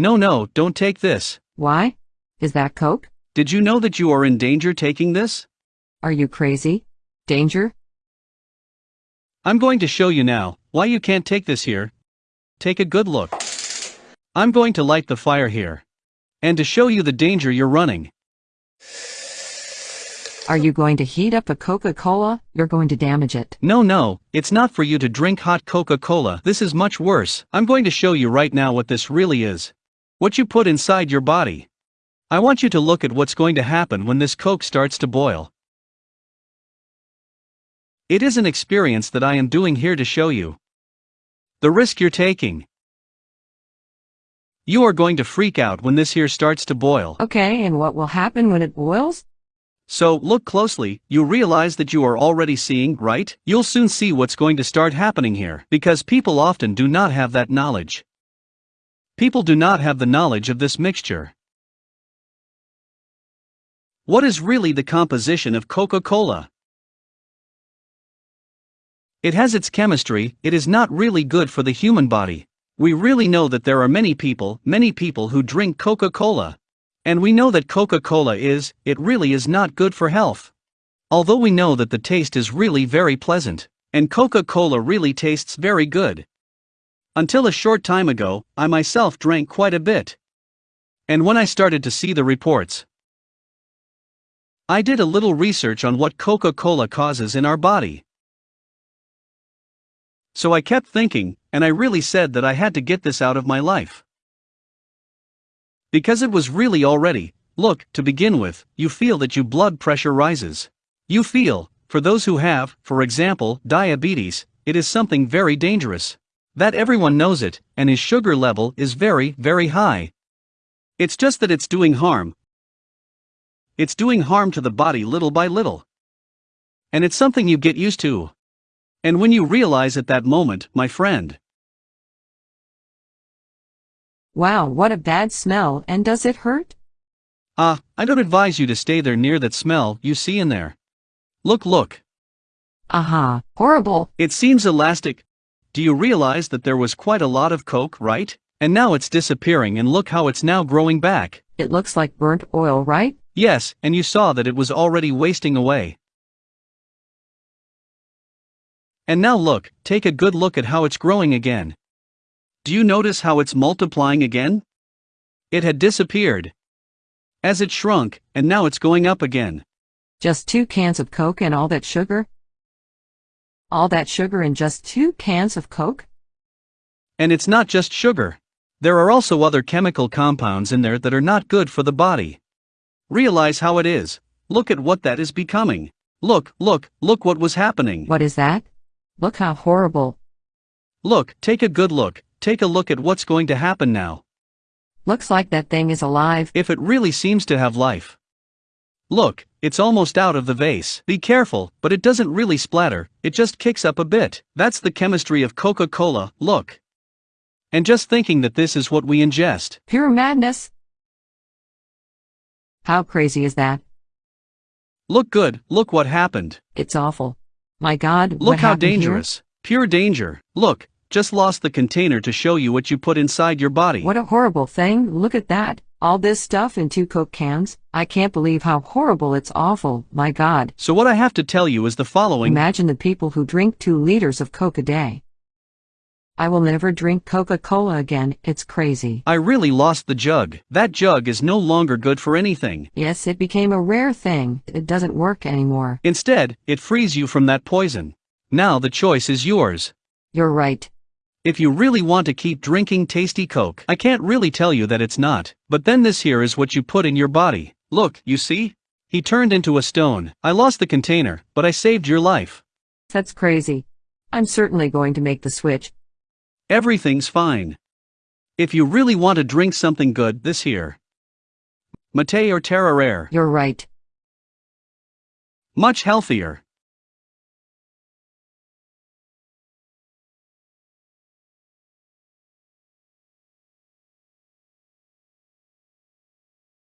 No, no, don't take this. Why? Is that Coke? Did you know that you are in danger taking this? Are you crazy? Danger? I'm going to show you now why you can't take this here. Take a good look. I'm going to light the fire here. And to show you the danger you're running. Are you going to heat up a Coca-Cola? You're going to damage it. No, no, it's not for you to drink hot Coca Cola. This is much worse. I'm going to show you right now what this really is. What you put inside your body. I want you to look at what's going to happen when this Coke starts to boil. It is an experience that I am doing here to show you. The risk you're taking. You are going to freak out when this here starts to boil. Okay, and what will happen when it boils? So, look closely, you realize that you are already seeing, right? You'll soon see what's going to start happening here, because people often do not have that knowledge. People do not have the knowledge of this mixture. What is really the composition of Coca Cola? It has its chemistry, it is not really good for the human body. We really know that there are many people, many people who drink Coca Cola. And we know that Coca Cola is, it really is not good for health. Although we know that the taste is really very pleasant, and Coca Cola really tastes very good. Until a short time ago, I myself drank quite a bit. And when I started to see the reports, I did a little research on what Coca Cola causes in our body. So I kept thinking, and I really said that I had to get this out of my life. Because it was really already, look, to begin with, you feel that your blood pressure rises. You feel, for those who have, for example, diabetes, it is something very dangerous. That everyone knows it, and his sugar level is very, very high. It's just that it's doing harm. It's doing harm to the body little by little. And it's something you get used to. And when you realize at that moment, my friend, Wow, what a bad smell, and does it hurt? ah, I don't advise you to stay there near that smell you see in there. Look, look, Aha, horrible. it seems elastic. Do you realize that there was quite a lot of Coke, right? And now it's disappearing, and look how it's now growing back. It looks like burnt oil, right? Yes, and you saw that it was already wasting away. And now look, take a good look at how it's growing again. Do you notice how it's multiplying again? It had disappeared. As it shrunk, and now it's going up again. Just two cans of Coke and all that sugar? All that sugar in just two cans of Coke? And it's not just sugar. There are also other chemical compounds in there that are not good for the body. Realize how it is. Look at what that is becoming. Look, look, look what was happening. What is that? Look how horrible. Look, take a good look, take a look at what's going to happen now. Looks like that thing is alive. If it really seems to have life. Look, it's almost out of the vase. Be careful, but it doesn't really splatter, it just kicks up a bit. That's the chemistry of Coca Cola, look. And just thinking that this is what we ingest. Pure madness. How crazy is that? Look good, look what happened. It's awful. My God, what Look how happened here? dangerous. Pure danger. Look, just lost the container to show you what you put inside your body. What a horrible thing. Look at that. All this stuff in two Coke cans. I can't believe how horrible it's awful. My God. So, what I have to tell you is the following Imagine the people who drink two liters of Coke a day. I will never drink Coca-Cola again. It's crazy. I really lost the jug. That jug is no longer good for anything. Yes, it became a rare thing. It doesn't work anymore. Instead, it frees you from that poison. Now the choice is yours. You're right. If you really want to keep drinking tasty Coke, I can't really tell you that it's not, but then this here is what you put in your body. Look, you see? He turned into a stone. I lost the container, but I saved your life. That's crazy. I'm certainly going to make the switch. Everything's fine. If you really want to drink something good, this here. Mate or tereré. You're right. Much healthier.